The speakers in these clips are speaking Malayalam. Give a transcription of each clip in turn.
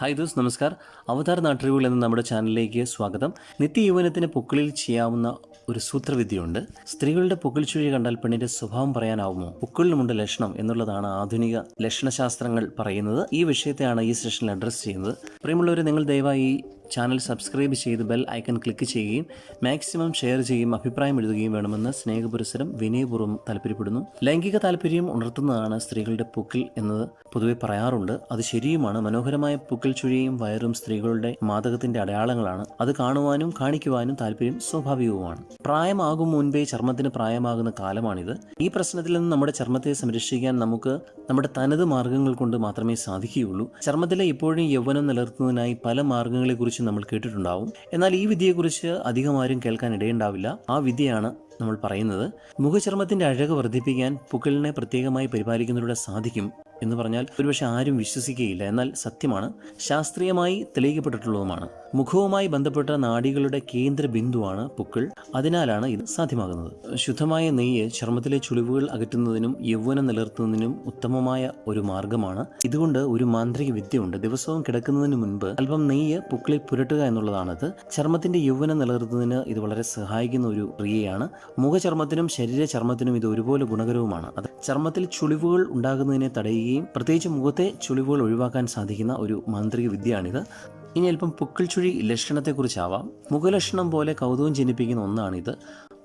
ഹായ് ദോസ് നമസ്കാർ. അവതാർ നാട്ടറിവുകൾ എന്ന നമ്മുടെ ചാനലിലേക്ക് സ്വാഗതം. നിത്യയൗവനത്തിന് പൊക്കിളിൽ ചെയ്യാവുന്ന ഒരു സൂത്രവിദ്യയുണ്ട്. സ്ത്രീകളുടെ പൊക്കിൾ ചുഴി കണ്ടാൽ പെണ്ണിന്റെ സ്വഭാവം പറയാനാവുമോ? പൊക്കിളിനുമുണ്ട് ലക്ഷണം എന്നുള്ളതാണ് ആധുനിക ലക്ഷണശാസ്ത്രങ്ങൾ പറയുന്നത്. ഈ വിഷയത്തെയാണ് ഈ സെഷനിൽ അഡ്രസ്സ് ചെയ്യുന്നത്. പ്രിയമുള്ളവർ നിങ്ങൾ ദയവായി ചാനൽ സബ്സ്ക്രൈബ് ചെയ്ത് ബെൽ ഐക്കൺ ക്ലിക്ക് ചെയ്യുകയും മാക്സിമം ഷെയർ ചെയ്യുകയും അഭിപ്രായം എഴുതുകയും വേണമെന്ന് സ്നേഹപുരസരം വിനയപൂർവം താല്പര്യപ്പെടുന്നു. ലൈംഗിക താല്പര്യം ഉണർത്തുന്നതാണ് സ്ത്രീകളുടെ പൂക്കിൽ എന്നത് പൊതുവെ പറയാറുണ്ട്. അത് ശരിയുമാണ്. മനോഹരമായ പുക്കിൽ ചുഴിയും വയറും സ്ത്രീകളുടെ മാതകത്തിന്റെ അടയാളങ്ങളാണ്. അത് കാണുവാനും കാണിക്കുവാനും താല്പര്യം സ്വാഭാവികവുമാണ്. പ്രായമാകും മുൻപേ ചർമ്മത്തിന് പ്രായമാകുന്ന കാലമാണിത്. ഈ പ്രശ്നത്തിൽ നിന്ന് നമ്മുടെ ചർമ്മത്തെ സംരക്ഷിക്കാൻ നമുക്ക് നമ്മുടെ തനത് മാർഗങ്ങൾ കൊണ്ട് മാത്രമേ സാധിക്കുകയുള്ളൂ. ചർമ്മത്തിലെ ഇപ്പോഴും യൗവനം നിലനിർത്തുന്നതിനായി പല മാർഗങ്ങളെക്കുറിച്ച് നമ്മൾ കേട്ടിട്ടുണ്ടാവും. എന്നാൽ ഈ വിദ്യയെക്കുറിച്ച് അധികം ആരും കേൾക്കാൻ ഇടയുണ്ടാവില്ല. ആ വിദ്യയാണ് നമ്മൾ പറയുന്നത്. മുഖചർമ്മത്തിന്റെ അഴക് വർദ്ധിപ്പിക്കാൻ പുക്കളിനെ പ്രത്യേകമായി പരിപാലിക്കുന്നതിലൂടെ സാധിക്കും എന്ന് പറഞ്ഞാൽ ഒരുപക്ഷെ ആരും വിശ്വസിക്കുകയില്ല. എന്നാൽ സത്യമാണ് ശാസ്ത്രീയമായി തെളിയിക്കപ്പെട്ടിട്ടുള്ളതുമാണ്. മുഖവുമായി ബന്ധപ്പെട്ട നാഡികളുടെ കേന്ദ്ര ബിന്ദുവാണ് പുക്കൾ. അതിനാലാണ് ഇത് സാധ്യമാകുന്നത്. ശുദ്ധമായ നെയ്യ് ചർമ്മത്തിലെ ചുളിവുകൾ അകറ്റുന്നതിനും യൗവനം നിലനിർത്തുന്നതിനും ഉത്തമമായ ഒരു മാർഗമാണ് ഇതുകൊണ്ട് ഒരു മാന്ത്രിക വിദ്യയുണ്ട്. ദിവസവും കിടക്കുന്നതിന് മുൻപ് അല്പം നെയ്യ് പുക്കളിൽ പുരട്ടുക എന്നുള്ളതാണത്. ചർമ്മത്തിന്റെ യൗവനം നിലനിർത്തുന്നതിന് ഇത് വളരെ സഹായിക്കുന്ന ഒരു ക്രിയയാണ്. മുഖചർമ്മത്തിനും ശരീര ചർമ്മത്തിനും ഇത് ഒരുപോലെ ഗുണകരവുമാണ്. അത് ചർമ്മത്തിൽ ചുളിവുകൾ ഉണ്ടാകുന്നതിനെ തടയുകയും പ്രത്യേകിച്ച് മുഖത്തെ ചുളിവുകൾ ഒഴിവാക്കാൻ സാധിക്കുന്ന ഒരു മാന്ത്രിക വിദ്യയാണിത്. ഇനി അല്പം പുക്കിൾ ചുഴി ലക്ഷണത്തെക്കുറിച്ചാവാം. മുഖലക്ഷണം പോലെ കൗതുകം ജനിപ്പിക്കുന്ന ഒന്നാണിത്.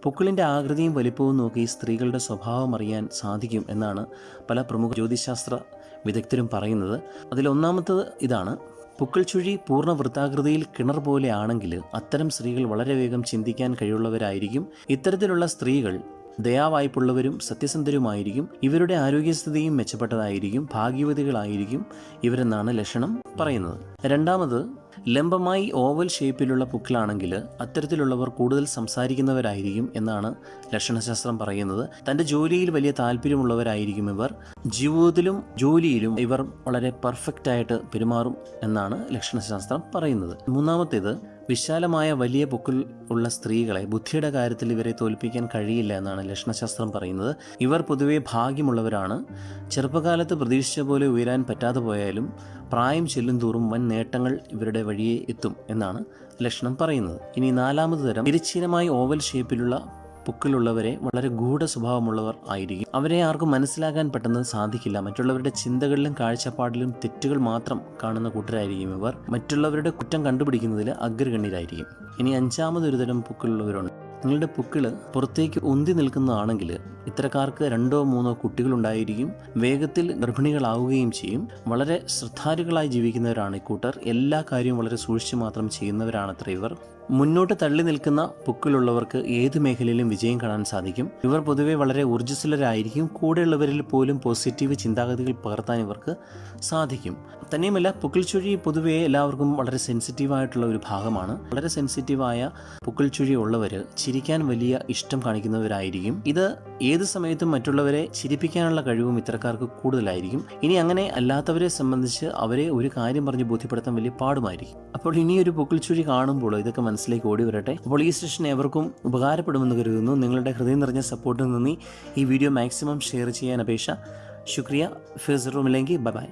പൊക്കിളിന്റെ ആകൃതിയും വലിപ്പവും നോക്കി സ്ത്രീകളുടെ സ്വഭാവം അറിയാൻ സാധിക്കും എന്നാണ് പല പ്രമുഖ ജ്യോതിശാസ്ത്ര വിദഗ്ധരും പറയുന്നത്. അതിലൊന്നാമത്തത് ഇതാണ്. പുക്കിൾ ചുഴി പൂർണ വൃത്താകൃതിയിൽ കിണർ പോലെ ആണെങ്കിൽ അത്തരം സ്ത്രീകൾ വളരെ വേഗം ചിന്തിക്കാൻ കഴിയുള്ളവരായിരിക്കും ഇത്തരത്തിലുള്ള സ്ത്രീകൾ ദയാവായ്പുള്ളവരും സത്യസന്ധരുമായിരിക്കും. ഇവരുടെ ആരോഗ്യസ്ഥിതിയും മെച്ചപ്പെട്ടതായിരിക്കും. ഭാഗ്യവതികളായിരിക്കും ഇവരെന്നാണ് ലക്ഷണം പറയുന്നത്. രണ്ടാമത് ലംബമായി ഓവൽ ഷേപ്പിലുള്ള പുക്കിലാണെങ്കിൽ അത്തരത്തിലുള്ളവർ കൂടുതൽ സംസാരിക്കുന്നവരായിരിക്കും എന്നാണ് ലക്ഷണശാസ്ത്രം പറയുന്നത്. തന്റെ ജോലിയിൽ വലിയ താല്പര്യമുള്ളവരായിരിക്കും ഇവർ. ജീവിതത്തിലും ജോലിയിലും ഇവർ വളരെ പെർഫെക്റ്റ് ആയിട്ട് പെരുമാറും എന്നാണ് ലക്ഷണശാസ്ത്രം പറയുന്നത്. മൂന്നാമത്തേത് വിശാലമായ വലിയ പൊക്കിൽ ഉള്ള സ്ത്രീകളെ ബുദ്ധിയുടെ കാര്യത്തിൽ ഇവരെ തോൽപ്പിക്കാൻ കഴിയില്ല എന്നാണ് ലക്ഷണശാസ്ത്രം പറയുന്നത്. ഇവർ പൊതുവെ ഭാഗ്യമുള്ളവരാണ്. ചെറുപ്പകാലത്ത് പ്രതീക്ഷിച്ച പോലെ ഉയരാൻ പറ്റാതെ പോയാലും പ്രായം ചെല്ലും തോറും വൻ നേട്ടങ്ങൾ ഇവരുടെ വഴിയെ എത്തും എന്നാണ് ലക്ഷണം പറയുന്നത്. ഇനി നാലാമത് തരം തിരച്ചീനമായി ഓവൽ ഷേപ്പിലുള്ള പുക്കിലുള്ളവരെ വളരെ ഗൂഢ സ്വഭാവമുള്ളവർ ആയിരിക്കും. അവരെ ആർക്കും മനസ്സിലാക്കാൻ പെട്ടെന്ന് സാധിക്കില്ല. മറ്റുള്ളവരുടെ ചിന്തകളിലും കാഴ്ചപ്പാടിലും തെറ്റുകൾ മാത്രം കാണുന്ന കൂട്ടരായിരിക്കും ഇവർ. മറ്റുള്ളവരുടെ കുറ്റം കണ്ടുപിടിക്കുന്നതിൽ അഗ്രഗണ്യരായിരിക്കും. ഇനി അഞ്ചാമതൊരു തരം പുക്കിലുള്ളവരുണ്ട്. നിങ്ങളുടെ പുക്കിൾ പുറത്തേക്ക് ഉന്തി നിൽക്കുന്നതാണെങ്കിൽ ഇത്തരക്കാർക്ക് രണ്ടോ മൂന്നോ കുട്ടികളുണ്ടായിരിക്കും വേഗത്തിൽ ഗർഭിണികളാവുകയും ചെയ്യും. വളരെ ശ്രദ്ധാലുക്കളായി ജീവിക്കുന്നവരാണ് ഇക്കൂട്ടർ. എല്ലാ കാര്യവും വളരെ സൂക്ഷിച്ചു മാത്രം ചെയ്യുന്നവരാണത്ര ഇവർ. മുന്നോട്ട് തള്ളി നിൽക്കുന്ന പുക്കിലുള്ളവർക്ക് ഏത് മേഖലയിലും വിജയം കാണാൻ സാധിക്കും. ഇവർ പൊതുവെ വളരെ ഊർജസ്വലരായിരിക്കും. കൂടെയുള്ളവരിൽ പോലും പോസിറ്റീവ് ചിന്താഗതികൾ പകർത്താൻ ഇവർക്ക് സാധിക്കും. തന്നെയുമല്ല പുക്കിൾ ചുഴി പൊതുവെ എല്ലാവർക്കും വളരെ സെൻസിറ്റീവായിട്ടുള്ള ഒരു ഭാഗമാണ്. വളരെ സെൻസിറ്റീവായ പുക്കിൾ ചുഴി ഉള്ളവർ ചിരിക്കാൻ വലിയ ഇഷ്ടം കാണിക്കുന്നവരായിരിക്കും. ഇത് ഏത് സമയത്തും മറ്റുള്ളവരെ ചിരിപ്പിക്കാനുള്ള കഴിവും ഇത്തരക്കാർക്ക് കൂടുതലായിരിക്കും. ഇനി അങ്ങനെ അല്ലാത്തവരെ സംബന്ധിച്ച് അവരെ ഒരു കാര്യം പറഞ്ഞ് ബോധ്യപ്പെടുത്താൻ വലിയ പാടുമായിരിക്കും. അപ്പോൾ ഇനി ഒരു പൊക്കിൾച്ചുഴി ചുഴി കാണുമ്പോൾ ഇതൊക്കെ മനസ്സിലേക്ക് ഓടി വരട്ടെ. അപ്പോൾ ഈ സെഷൻ എവർക്കും ഉപകാരപ്പെടുമെന്ന് കരുതുന്നു. നിങ്ങളുടെ ഹൃദയം നിറഞ്ഞ സപ്പോർട്ടിൽ നിന്ന് ഈ വീഡിയോ മാക്സിമം ഷെയർ ചെയ്യാൻ അപേക്ഷ. ശുക്രിയ. ഫിസറുമില്ലെങ്കിൽ ബൈ ബൈ